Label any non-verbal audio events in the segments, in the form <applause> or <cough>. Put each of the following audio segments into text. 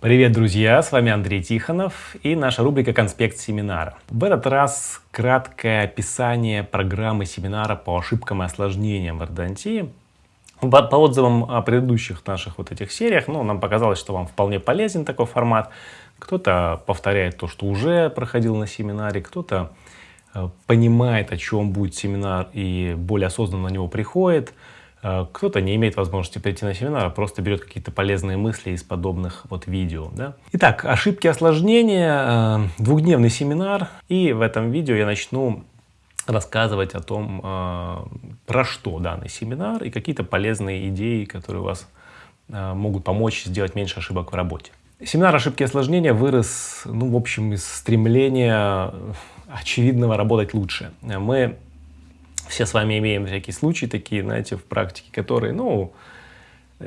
Привет, друзья! С вами Андрей Тихонов и наша рубрика «Конспект семинара». В этот раз краткое описание программы семинара по ошибкам и осложнениям в ортодонтии. По, по отзывам о предыдущих наших вот этих сериях, ну, нам показалось, что вам вполне полезен такой формат. Кто-то повторяет то, что уже проходил на семинаре, кто-то э, понимает, о чем будет семинар и более осознанно на него приходит. Э, кто-то не имеет возможности прийти на семинар, а просто берет какие-то полезные мысли из подобных вот видео. Да? Итак, ошибки осложнения, э, двухдневный семинар. И в этом видео я начну рассказывать о том, э, про что данный семинар и какие-то полезные идеи, которые у вас могут помочь сделать меньше ошибок в работе. Семинар ошибки осложнения вырос, ну, в общем, из стремления очевидного работать лучше. Мы все с вами имеем всякие случаи такие, знаете, в практике, которые, ну,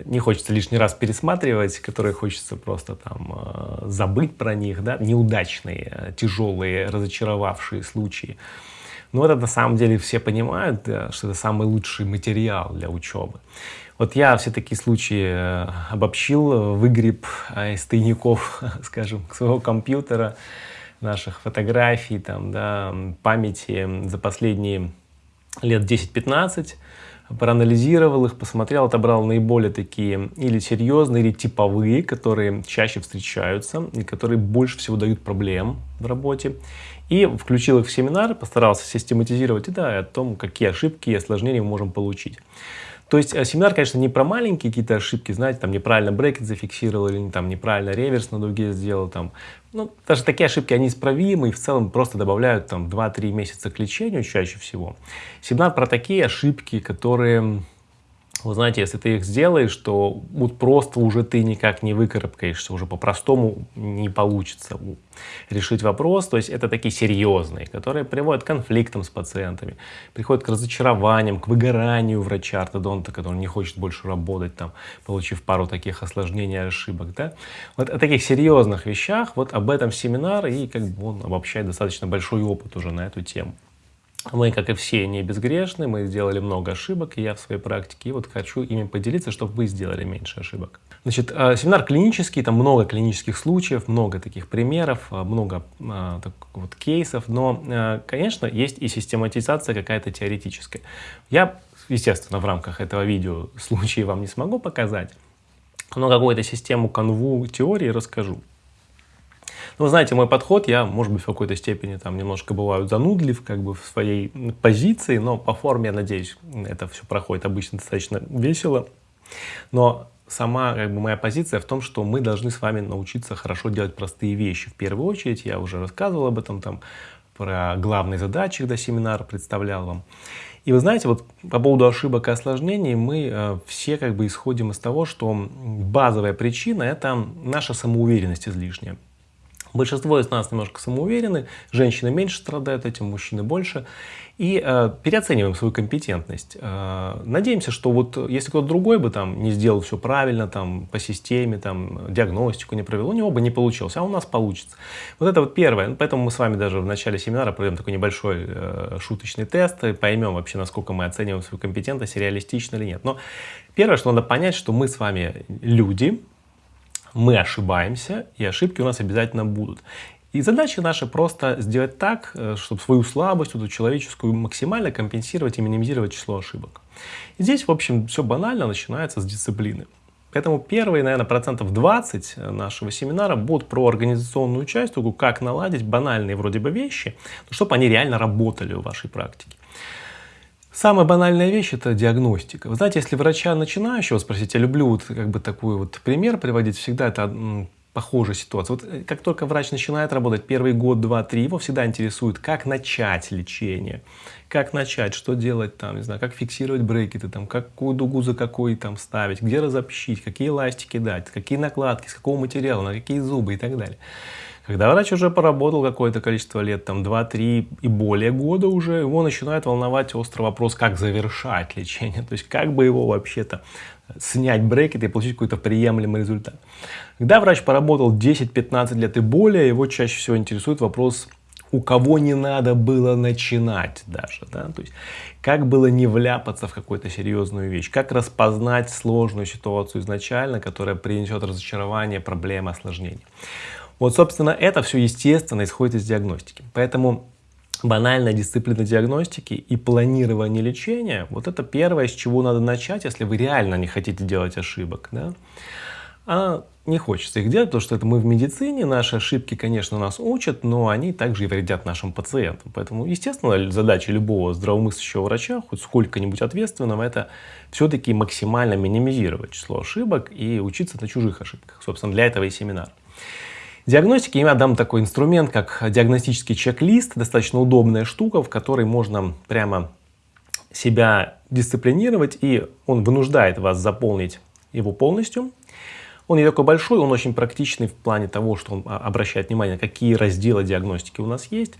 не хочется лишний раз пересматривать, которые хочется просто там э, забыть про них, да, неудачные, тяжелые, разочаровавшие случаи. Но это на самом деле все понимают, да, что это самый лучший материал для учебы. Вот я все такие случаи э, обобщил, выгреб э, из тайников, <laughs> скажем, своего компьютера, наших фотографий, там, да, памяти за последние лет 10-15, проанализировал их, посмотрел, отобрал наиболее такие или серьезные, или типовые, которые чаще встречаются и которые больше всего дают проблем в работе. И включил их в семинар, постарался систематизировать и да, о том, какие ошибки и осложнения мы можем получить. То есть э, семинар, конечно, не про маленькие какие-то ошибки, знаете, там неправильно брекет зафиксировал или там неправильно реверс на дуге сделал, там, ну, даже такие ошибки, они исправимы и в целом просто добавляют там 2-3 месяца к лечению чаще всего. Семинар про такие ошибки, которые вы знаете, если ты их сделаешь, то вот просто уже ты никак не выкарабкаешься, уже по-простому не получится решить вопрос. То есть это такие серьезные, которые приводят к конфликтам с пациентами, приходят к разочарованиям, к выгоранию врача-ортодонта, который не хочет больше работать, там, получив пару таких осложнений ошибок. Да? Вот о таких серьезных вещах, вот об этом семинар, и как бы он обобщает достаточно большой опыт уже на эту тему. Мы, как и все, не безгрешны, мы сделали много ошибок, и я в своей практике, и вот хочу ими поделиться, чтобы вы сделали меньше ошибок. Значит, э, семинар клинический, там много клинических случаев, много таких примеров, э, много э, так, вот, кейсов, но, конечно, есть и систематизация какая-то теоретическая. Я, естественно, в рамках этого видео случаи вам не смогу показать, но какую-то систему канву теории расскажу. Ну, знаете, мой подход, я, может быть, в какой-то степени там немножко бываю занудлив как бы в своей позиции, но по форме, я надеюсь, это все проходит обычно достаточно весело. Но сама как бы, моя позиция в том, что мы должны с вами научиться хорошо делать простые вещи. В первую очередь, я уже рассказывал об этом, там, про главные задачи, когда семинар представлял вам. И вы знаете, вот по поводу ошибок и осложнений мы э, все как бы исходим из того, что базовая причина – это наша самоуверенность излишняя. Большинство из нас немножко самоуверены, женщины меньше страдают этим, мужчины больше. И э, переоцениваем свою компетентность. Э, надеемся, что вот если кто-то другой бы там не сделал все правильно, там по системе, там диагностику не провел, у него бы не получилось, а у нас получится. Вот это вот первое. Поэтому мы с вами даже в начале семинара проведем такой небольшой э, шуточный тест и поймем вообще, насколько мы оцениваем свою компетентность, реалистично или нет. Но первое, что надо понять, что мы с вами люди, мы ошибаемся, и ошибки у нас обязательно будут. И задача наша просто сделать так, э, чтобы свою слабость, эту человеческую, максимально компенсировать и минимизировать число ошибок. И здесь, в общем, все банально начинается с дисциплины. Поэтому первые, наверное, процентов 20 нашего семинара будут про организационную часть, как наладить банальные вроде бы вещи, чтобы они реально работали в вашей практике. Самая банальная вещь – это диагностика. Вы знаете, если врача начинающего спросить, я люблю вот как бы такой вот пример приводить, всегда это похожая ситуация. Вот э, как только врач начинает работать первый год, два, три, его всегда интересует, как начать лечение, как начать, что делать там, не знаю, как фиксировать брекеты, там, какую дугу за какой там ставить, где разобщить, какие эластики дать, какие накладки, с какого материала, на какие зубы и так далее. Когда врач уже поработал какое-то количество лет, там 2-3 и более года уже, его начинает волновать острый вопрос, как завершать лечение, <laughs> то есть как бы его вообще-то снять брекет и получить какой-то приемлемый результат. Когда врач поработал 10-15 лет и более, его чаще всего интересует вопрос у кого не надо было начинать даже, да, то есть как было не вляпаться в какую-то серьезную вещь, как распознать сложную ситуацию изначально, которая принесет разочарование, проблемы, осложнения. Вот, собственно, это все естественно исходит из диагностики. Поэтому банальная дисциплина диагностики и планирование лечения, вот это первое, с чего надо начать, если вы реально не хотите делать ошибок. Да? А не хочется их делать, потому что это мы в медицине, наши ошибки, конечно, нас учат, но они также и вредят нашим пациентам. Поэтому, естественно, задача любого здравомыслящего врача, хоть сколько-нибудь ответственного, это все-таки максимально минимизировать число ошибок и учиться на чужих ошибках. Собственно, для этого и семинар. Диагностики я дам такой инструмент, как диагностический чек-лист, достаточно удобная штука, в которой можно прямо себя дисциплинировать, и он вынуждает вас заполнить его полностью. Он не такой большой, он очень практичный в плане того, что он а, обращает внимание, какие разделы диагностики у нас есть.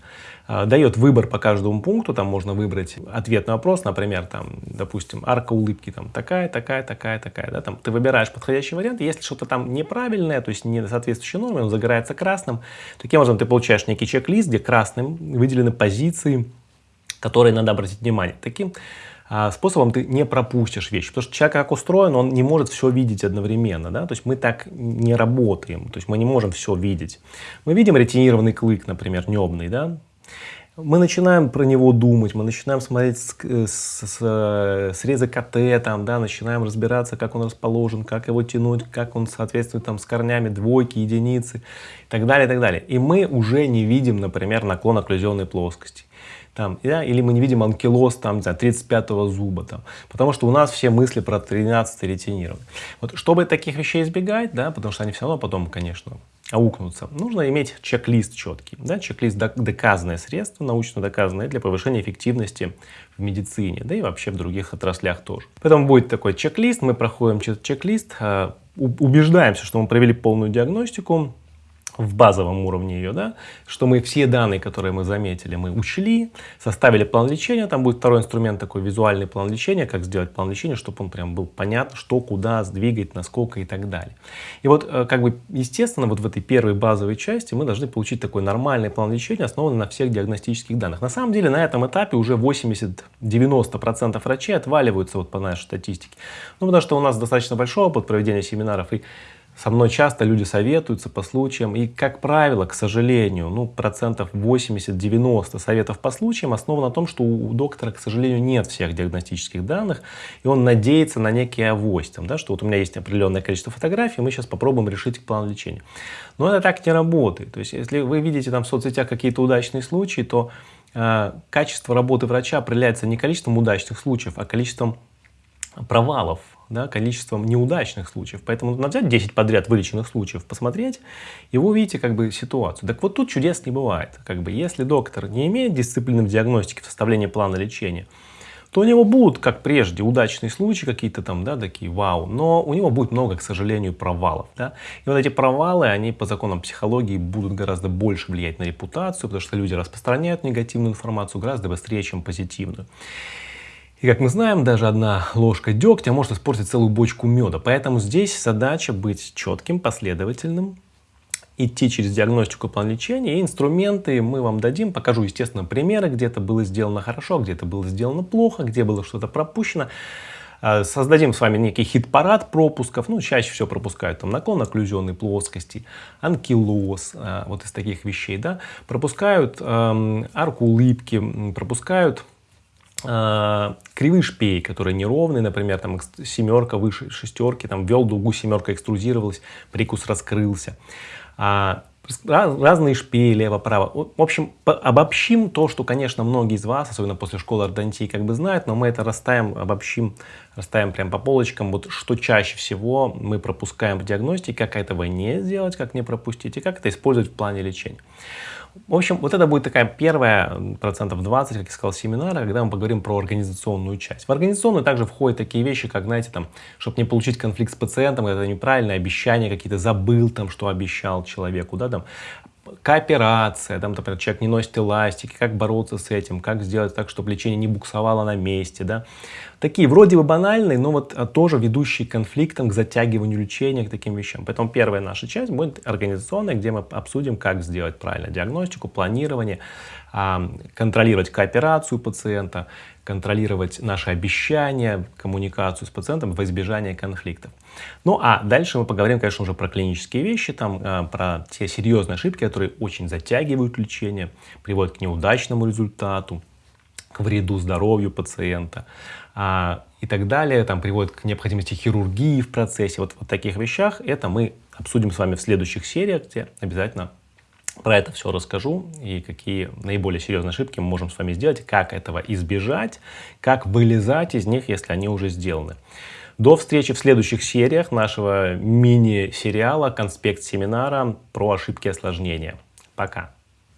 А, дает выбор по каждому пункту, там можно выбрать ответ на вопрос, например, там, допустим, арка улыбки там такая, такая, такая, такая. Да, там, ты выбираешь подходящий вариант, если что-то там неправильное, то есть не соответствующей норме, он загорается красным. Таким образом, ты получаешь некий чек-лист, где красным выделены позиции, которые надо обратить внимание. Таким способом ты не пропустишь вещи. Потому что человек как устроен, он не может все видеть одновременно. Да? То есть мы так не работаем. То есть мы не можем все видеть. Мы видим ретинированный клык, например, небный. Да? Мы начинаем про него думать, мы начинаем смотреть с, с, с, срезы КТ, там, да, начинаем разбираться, как он расположен, как его тянуть, как он соответствует там, с корнями двойки, единицы и так далее, и так далее. И мы уже не видим, например, наклон окклюзионной плоскости там, да, или мы не видим анкилоз там, не знаю, 35-го зуба, там, потому что у нас все мысли про 13 ретинированы. Вот, чтобы таких вещей избегать, да, потому что они все равно потом, конечно, аукнутся, нужно иметь чек-лист четкий, да, чек-лист доказанное средство, научно доказанное для повышения эффективности в медицине, да и вообще в других отраслях тоже. Поэтому будет такой чек-лист, мы проходим чек-лист, а, убеждаемся, что мы провели полную диагностику, в базовом уровне ее, да, что мы все данные, которые мы заметили, мы учли, составили план лечения, там будет второй инструмент, такой визуальный план лечения, как сделать план лечения, чтобы он прям был понятно, что, куда сдвигать, насколько и так далее. И вот, э, как бы, естественно, вот в этой первой базовой части мы должны получить такой нормальный план лечения, основанный на всех диагностических данных. На самом деле, на этом этапе уже 80-90% врачей отваливаются вот по нашей статистике. Ну, потому что у нас достаточно большой опыт проведения семинаров, и со мной часто люди советуются по случаям, и, как правило, к сожалению, ну, процентов 80-90 советов по случаям основано на том, что у доктора, к сожалению, нет всех диагностических данных, и он надеется на некий авось, там, да, что вот у меня есть определенное количество фотографий, мы сейчас попробуем решить план лечения. Но это так не работает. То есть, если вы видите там в соцсетях какие-то удачные случаи, то э, качество работы врача определяется не количеством удачных случаев, а количеством провалов да, количеством неудачных случаев. Поэтому надо взять 10 подряд вылеченных случаев, посмотреть, и вы увидите как бы ситуацию. Так вот тут чудес не бывает. Как бы, если доктор не имеет дисциплины в диагностике, в составлении плана лечения, то у него будут, как прежде, удачные случаи какие-то там, да, такие вау, но у него будет много, к сожалению, провалов, да. И вот эти провалы, они по законам психологии будут гораздо больше влиять на репутацию, потому что люди распространяют негативную информацию гораздо быстрее, чем позитивную. И как мы знаем, даже одна ложка дегтя может испортить целую бочку меда. Поэтому здесь задача быть четким, последовательным, идти через диагностику план лечения. И инструменты мы вам дадим. Покажу, естественно, примеры, где это было сделано хорошо, где это было сделано плохо, где было что-то пропущено. А, создадим с вами некий хит-парад пропусков. Ну, чаще всего пропускают там наклон окклюзионной плоскости, анкилоз, а, вот из таких вещей, да. Пропускают эм, арку улыбки, пропускают э, кривые шпей, которые неровные, например, там семерка выше шестерки, там вел дугу, семерка экструзировалась, прикус раскрылся. А, разные шпеи лево-право. В общем, обобщим то, что, конечно, многие из вас, особенно после школы ортодонтии, как бы знают, но мы это расставим, обобщим, расставим прям по полочкам, вот что чаще всего мы пропускаем в диагностике, как этого не сделать, как не пропустить, и как это использовать в плане лечения. В общем, вот это будет такая первая, процентов 20, как я сказал, семинара, когда мы поговорим про организационную часть. В организационную также входят такие вещи, как, знаете, там, чтобы не получить конфликт с пациентом, это неправильное обещание, какие-то забыл там, что обещал человеку, да, там, кооперация, там, например, человек не носит эластики, как бороться с этим, как сделать так, чтобы лечение не буксовало на месте, да. Такие вроде бы банальные, но вот а, тоже ведущие к конфликтам, к затягиванию лечения, к таким вещам. Поэтому первая наша часть будет организационная, где мы обсудим, как сделать правильно диагностику, планирование, контролировать кооперацию пациента, контролировать наши обещания, коммуникацию с пациентом во избежание конфликтов. Ну а дальше мы поговорим, конечно, уже про клинические вещи, там, а, про те серьезные ошибки, которые очень затягивают лечение, приводят к неудачному результату, к вреду здоровью пациента а, и так далее, там приводит к необходимости хирургии в процессе. Вот, вот таких вещах это мы обсудим с вами в следующих сериях, где обязательно про это все расскажу и какие наиболее серьезные ошибки мы можем с вами сделать, как этого избежать, как вылезать из них, если они уже сделаны. До встречи в следующих сериях нашего мини-сериала «Конспект семинара» про ошибки и осложнения. Пока!